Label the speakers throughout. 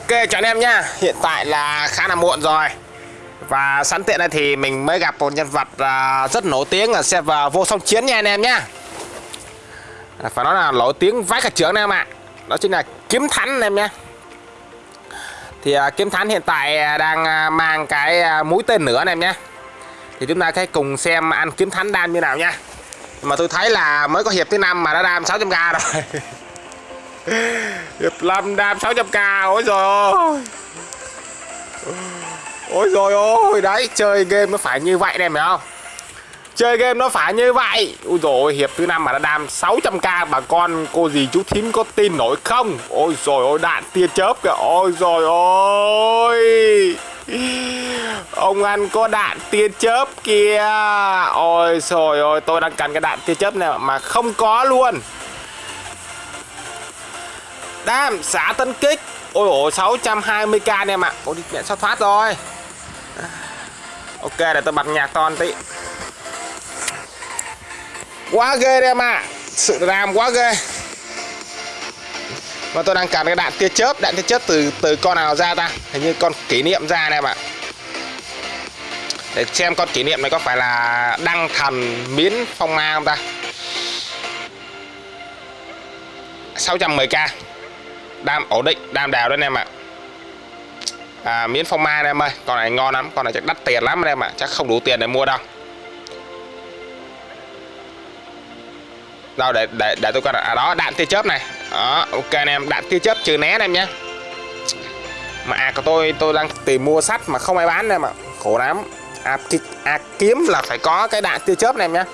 Speaker 1: Ok cho anh em nhá Hiện tại là khá là muộn rồi. Và sẵn tiện đây thì mình mới gặp một nhân vật à, rất nổi tiếng là server vô song chiến nha anh em nhá à, Phải nói là nổi tiếng vãi cả trưởng anh em ạ. Đó chính là Kiếm Thánh anh em nhá Thì à, Kiếm Thánh hiện tại đang mang cái mũi tên nữa anh em nhá Thì chúng ta hãy cùng xem ăn Kiếm Thánh đam như nào nha. Mà tôi thấy là mới có hiệp thứ năm mà đã đam 600k rồi. Hiệp 5 đam 600k Ôi rồi ôi rồi ôi Đấy, chơi game nó phải như vậy này phải không? Chơi game nó phải như vậy. Ôi rồi hiệp thứ năm mà đã đam 600k Bà con cô gì chú thím có tin nổi không? Ôi rồi ôi đạn tia chớp kìa. Ôi rồi ôi Ông ăn có đạn tia chớp kìa. Ôi rồi ôi tôi đang cần cái đạn tia chớp này mà không có luôn. Đam, xả tấn kích. Ôi ôi 620k anh em ạ. Ôi đi mẹ sao thoát rồi. Ok, để tôi bật nhạc to tí. Quá ghê em ạ. Sự ram quá ghê. Và tôi đang cần cái đạn tia chớp, Đạn tia chớp từ từ con nào ra ta? Hình như con kỷ niệm ra này em ạ. Để xem con kỷ niệm này có phải là Đăng thần miến phong ma không ta? 610k đam ổn định đam đào đó anh em ạ. À, miến phong mai em ơi con này ngon lắm con này chắc đắt tiền lắm anh em ạ chắc không đủ tiền để mua đâu. Đâu để để để tôi coi à đó đạn tia chớp này. Đó ok anh em đạn tia chớp trừ né anh em nhé. Mà à của tôi tôi đang tìm mua sắt mà không ai bán em ạ. Khổ lắm. À, à, kiếm là phải có cái đạn tia chớp này em nhé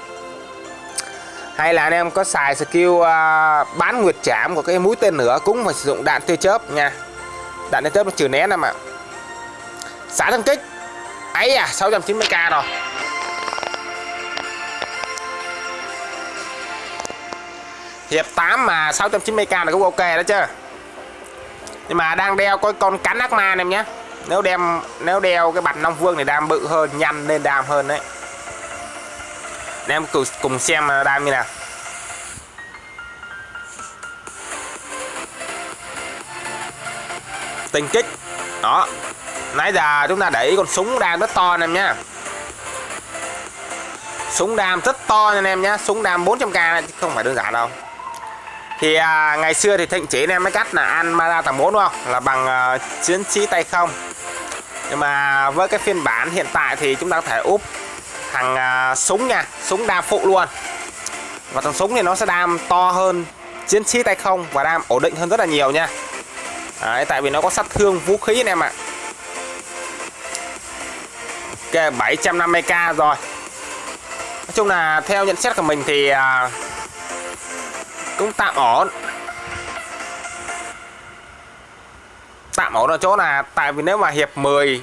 Speaker 1: hay là anh em có xài skill uh, bán nguyệt chạm của cái mũi tên nữa cũng phải sử dụng đạn tia chớp nha. Đạn tia chớp nó trừ né em ạ. Xả thân kích. Ấy à 690k rồi. Hiệp 8 mà 690k là cũng ok đó chứ. Nhưng mà đang đeo coi con cắn ác ma em nhé. Nếu đem nếu đeo cái bạch long vương này đam bự hơn nhanh nên đam hơn đấy. Anh em cùng, cùng xem đam như nào. Tình kích. Đó. Nãy giờ chúng ta để ý con súng đam rất to anh em nhé súng đam rất to anh em nhé súng đam 400k chứ không phải đơn giản đâu. Thì à, ngày xưa thì thịnh chỉ anh em mới cắt là ăn Mara tầng 4 đúng không? Là bằng uh, chiến sĩ tay không. Nhưng mà với cái phiên bản hiện tại thì chúng ta có thể úp thằng uh, súng nha. Súng đam phụ luôn. Và thằng súng thì nó sẽ đam to hơn chiến sĩ tay không và đam ổn định hơn rất là nhiều nha. Đấy, tại vì nó có sát thương vũ khí anh em ạ. Ok 750k rồi. Nói chung là theo nhận xét của mình thì à, cũng tạm ổn. Tạm ổn ở chỗ là tại vì nếu mà hiệp 10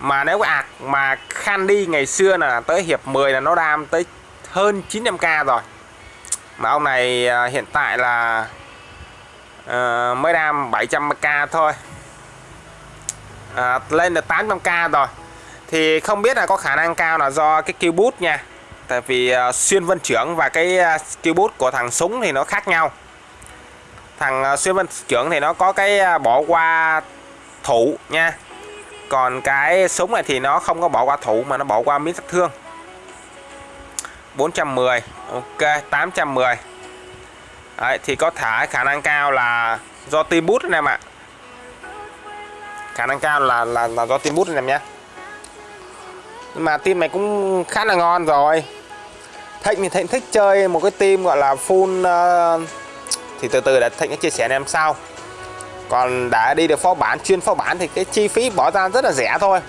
Speaker 1: mà nếu ạc mà Candy ngày xưa là tới hiệp 10 là nó đam tới hơn 900k rồi. Mà ông này à, hiện tại là Ờ, mới đam 700k thôi. À, lên được 800k rồi. Thì không biết là có khả năng cao là do cái kill nha. Tại vì uh, xuyên vân trưởng và cái uh, kill boost của thằng súng thì nó khác nhau. Thằng uh, xuyên vân trưởng thì nó có cái uh, bỏ qua thủ nha. Còn cái súng này thì nó không có bỏ qua thủ mà nó bỏ qua miếng sát thương. 410 ok 810 Đấy, thì có thể khả năng cao là do team bút anh em ạ. Khả năng cao là là, là do team bút anh em nhé. Nhưng mà team này cũng khá là ngon rồi. Thịnh thì Thịnh thích chơi một cái team gọi là full uh, thì từ từ để Thịnh sẽ chia sẻ anh em sau. Còn đã đi được phó bản chuyên phó bản thì cái chi phí bỏ ra rất là rẻ thôi.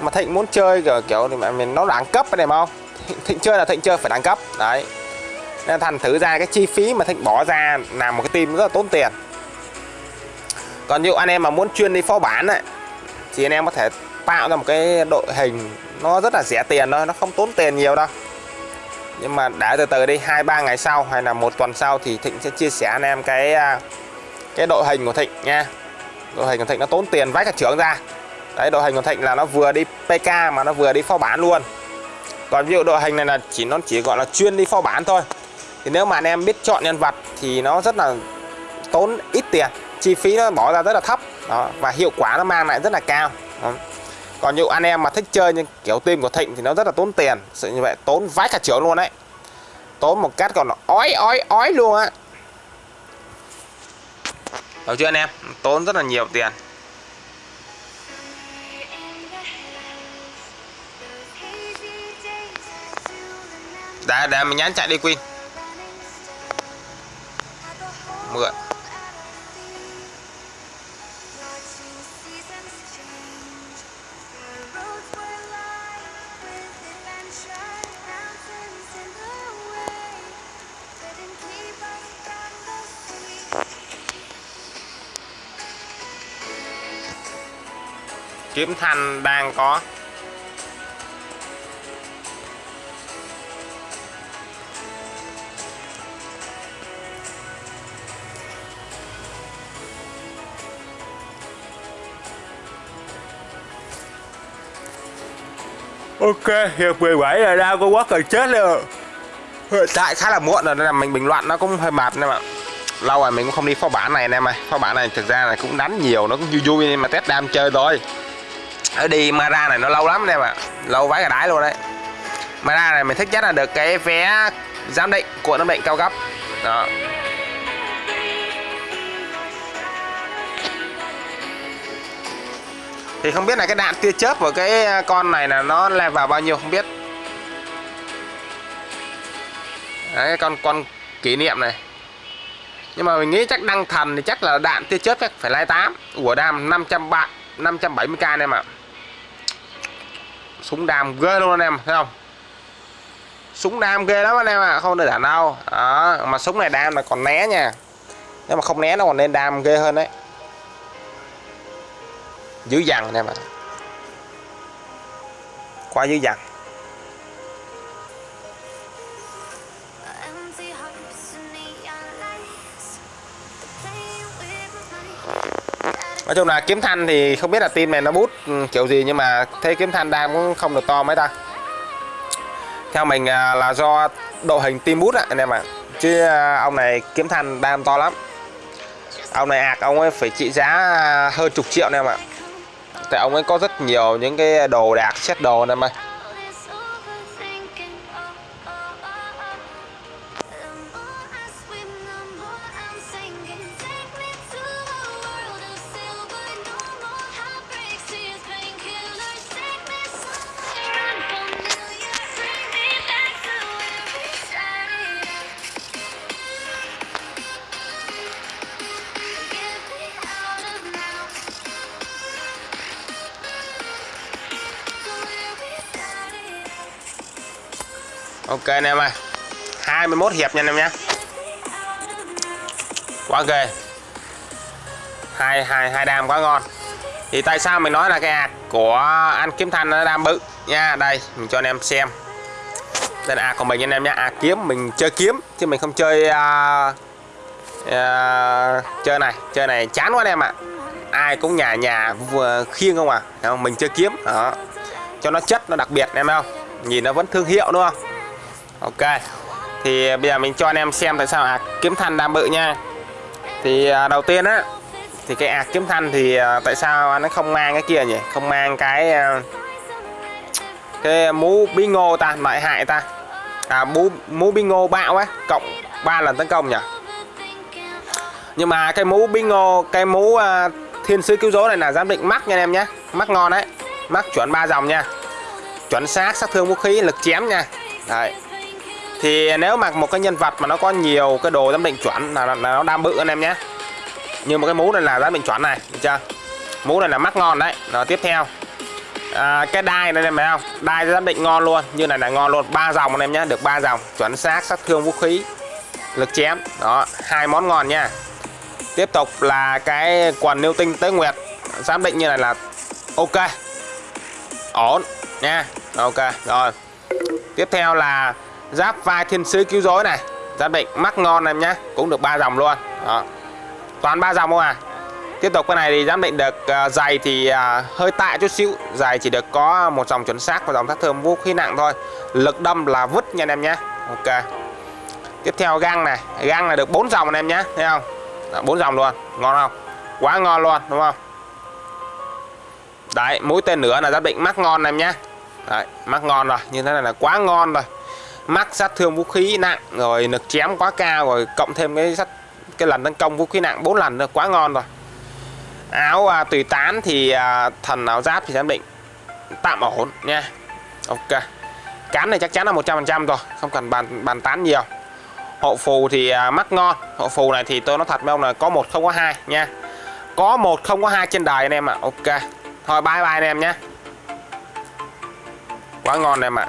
Speaker 1: Mà Thịnh muốn chơi kiểu, kiểu thì mà mình nó đẳng cấp này không? Thịnh, Thịnh chơi là Thịnh chơi phải đẳng cấp. Đấy nên thành thử ra cái chi phí mà Thịnh bỏ ra làm một cái team rất là tốn tiền. Còn như anh em mà muốn chuyên đi phó bản ấy, thì anh em có thể tạo ra một cái đội hình nó rất là rẻ tiền thôi nó không tốn tiền nhiều đâu. Nhưng mà đã từ từ đi hai ba ngày sau hay là một tuần sau thì Thịnh sẽ chia sẻ anh em cái à, cái đội hình của Thịnh nha. Đội hình của Thịnh nó tốn tiền vách cả trưởng ra. Đấy đội hình của Thịnh là nó vừa đi PK mà nó vừa đi phó bản luôn. Còn ví dụ đội hình này là chỉ nó chỉ gọi là chuyên đi phó bản thôi thì nếu mà anh em biết chọn nhân vật thì nó rất là tốn ít tiền, chi phí nó bỏ ra rất là thấp. Đó, và hiệu quả nó mang lại rất là cao. Đó. còn như anh em mà thích chơi như kiểu tim của thịnh thì nó rất là tốn tiền, sự như vậy tốn vãi cả triệu luôn đấy. Tốn một cách còn nó ói ói ói luôn á. Được chưa anh em? Tốn rất là nhiều tiền. Để để mình nhắn chạy đi Queen mượn kiếm thanh đang có. Ok, hiệp 17 là ra có quá cần chết rồi hiện Tại khá là muộn rồi nên là mình bình luận nó cũng hơi mệt em ạ Lâu rồi mình cũng không đi phó bản này anh em ơi Phó bản này thực ra là cũng đánh nhiều, nó cũng vui vui nhưng mà test đam chơi thôi. Ở đi Mara này nó lâu lắm anh em ạ Lâu vái cả đái luôn đấy. Mara này mình thích nhất là được cái vé giám định của giám định cao cấp. Đó. Thì không biết là cái đạn tia chớp của cái à, con này là nó lên vào bao nhiêu không biết. Đấy, con con kỷ niệm này. Nhưng mà mình nghĩ chắc đăng thần thì chắc là đạn tia chớp chắc phải lai tám. Của đam 500 bạn 570k anh em ạ. Súng đam ghê luôn anh em thấy không? Súng đam ghê lắm anh em ạ không được đạn đâu. Đó mà súng này đam là còn né nha. Nếu mà không né nó còn nên đam ghê hơn đấy dữ dằn anh em ạ. Quá dữ dằn nói chung là kiếm thanh thì không biết là tim này nó bút ừ, kiểu gì nhưng mà thấy kiếm thanh đam cũng không được to mấy ta. Theo mình à, là do độ hình tim bút anh em ạ. Chứ à, ông này kiếm thanh đam to lắm. Ông này ạc, ông ấy phải trị giá à, hơn chục triệu anh em ạ tại ông ấy có rất nhiều những cái đồ đạc xét đồ anh em ơi ok anh em ơi. 21 hiệp nha anh em nhé quá ghê. Hai hai hai đam quá ngon. Thì tại sao mình nói là cái hạt của anh kiếm thanh nó đam bự? Nha đây mình cho anh em xem. Đây là hạt của mình anh em nhé ạc kiếm mình chơi kiếm chứ mình không chơi uh, uh, chơi này chơi này chán quá anh em ạ. Ai cũng nhà nhà vừa khiêng không à? Không? mình chơi kiếm đó. Cho nó chất nó đặc biệt em không? Nhìn nó vẫn thương hiệu đúng không? Ok thì à, bây giờ mình cho anh em xem tại sao ạc kiếm thanh đam bự nha. Thì à, đầu tiên á thì cái ạc kiếm thanh thì à, tại sao nó không mang cái kia nhỉ? Không mang cái cái mũ bí ngô ta lại hại ta. À mũ mũ bí ngô bạo á cộng 3 lần tấn công nhỉ? Nhưng mà cái mũ bí ngô cái mũ uh, thiên sứ cứu rỗi này là giám định mắc nha anh em nhé. Mắc ngon đấy mắc chuẩn ba dòng nha. Chuẩn xác sát thương vũ khí lực chém nha. Đấy thì nếu mặc một cái nhân vật mà nó có nhiều cái đồ giám định chuẩn là, là nó đam bự anh em nhé. Như một cái mũ này là giám định chuẩn này được chưa? Mũ này là mắt ngon đấy. Rồi tiếp theo. À, cái đai này em thấy không đai giám định ngon luôn. Như này là ngon luôn. Ba dòng anh em nhé được ba dòng. Chuẩn xác sát thương vũ khí lực chém. Đó hai món ngon nha. Tiếp tục là cái quần nêu tinh tới nguyệt. Giám định như này là ok. Ổn nha. Ok rồi. Tiếp theo là giáp vai thiên sứ cứu rỗi này. Giáp định mắc ngon em nhá cũng được ba dòng luôn. Đó. toàn ba dòng không à. Tiếp tục cái này thì giám định được ờ, uh, dày thì uh, hơi tạ chút xíu. Dày chỉ được có một dòng chuẩn xác và dòng sát thơm vũ khí nặng thôi. Lực đâm là vứt nha anh em nhé ok. Tiếp theo găng này. Găng là được bốn dòng anh em nhé thấy không? Bốn dòng luôn. Ngon không? Quá ngon luôn đúng không? Đấy mũi tên nữa là giáp định mắc ngon em nhé đấy mắc ngon rồi. Như thế này là quá ngon rồi mắt sát thương vũ khí nặng rồi lực chém quá cao rồi cộng thêm cái sát cái lần tấn công vũ khí nặng 4 lần nữa quá ngon rồi. Áo à, tùy tán thì à, thần áo giáp thì giám định tạm ổn nha. Ok. Cán này chắc chắn là 100% rồi không cần bàn bàn tán nhiều. Hộ phù thì à, mắt ngon hộ phù này thì tôi nói thật với ông là có một không có hai nha. Có một không có hai trên đời anh em ạ ok. Thôi bye bye anh em nhé. Quá ngon em ạ.